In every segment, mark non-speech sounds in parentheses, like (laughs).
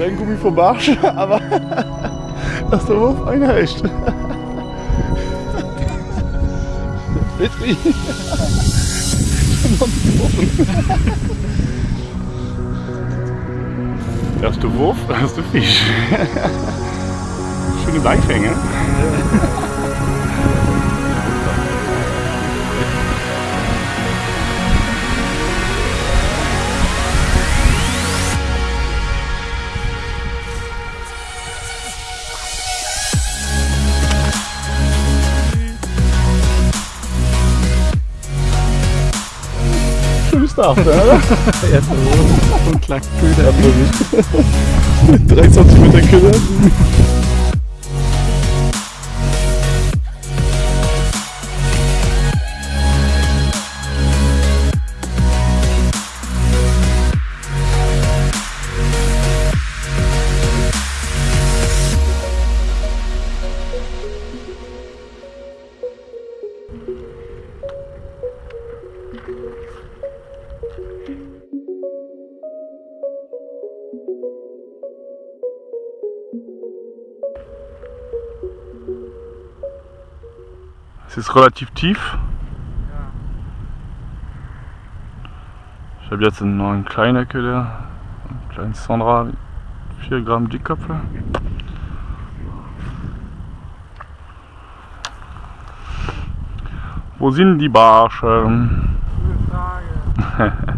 Kein Gummi vom Barsch, (laughs) aber (laughs) dass der Wurf ein Hecht. Petri. (laughs) Erste Wurf, erste Fisch. Schöne Beifänge. Tag, oder? (laughs) Wurf und klackt (laughs) Köder. 3 cm Köder. Es ist relativ tief. Ich habe jetzt einen neuen kleinen Köder, einen kleinen Sandra, 4 Gramm Dickkopfe. Wo sind die Barsche? Gute Frage. (laughs)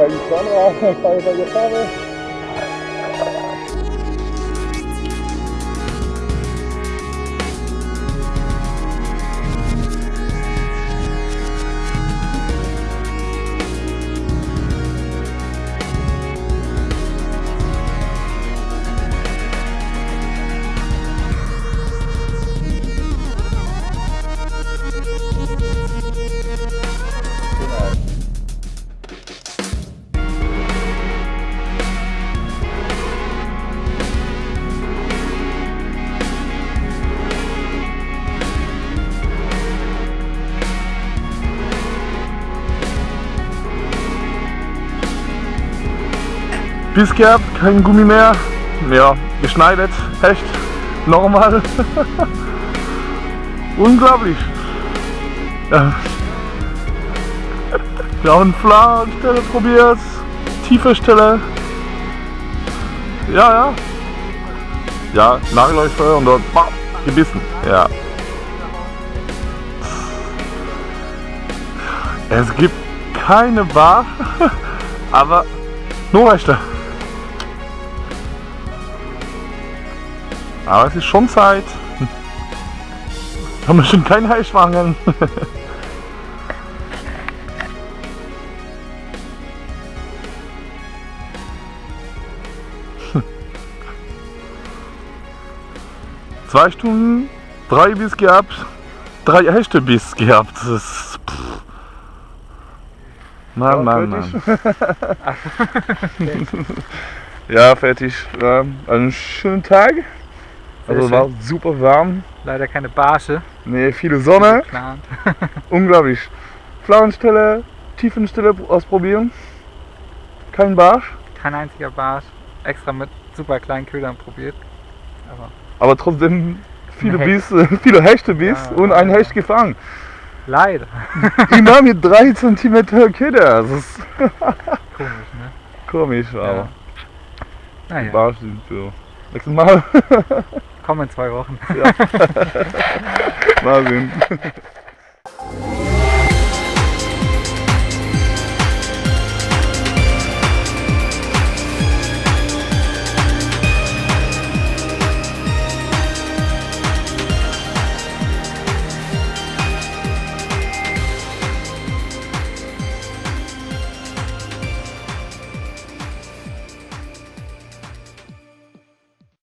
Und kein Sandra, keine Vegetarier. Biss gehabt, kein Gummi mehr. Ja, geschneidet, Hecht, normal. (laughs) Unglaublich. Ja. Wir haben flache Stelle probiert, tiefe Stelle. Ja, ja. Ja, Nagelläufe und dort bam, gebissen. Ja. Es gibt keine Bar, (laughs) aber nur Rechte. Aber es ist schon Zeit. Haben wir schon keinen Heischwangen. Zwei Stunden, drei Biss gehabt, drei echte Biss gehabt. Das ist. Pff. Mann, Mann, Mann. (laughs) Ja, fertig. Ja, einen schönen Tag. Also war super warm. Leider keine Barsche. Nee, viele Sonne. (laughs) (laughs) Unglaublich. Flauenstelle, Tiefenstelle ausprobieren. Kein Barsch, Kein einziger Barsch. Extra mit super kleinen Ködern probiert. Aber aber trotzdem viele Ein Biss, (laughs) viele Hechte Biss Ja, und ein ja. Hecht gefangen. leider. Immer mit 3 cm Köder. Das ist Komisch, ne? komisch, aber Naja. Barsch sind so. Nächstes Mal. Komm in zwei Wochen. Mal (laughs) sehen.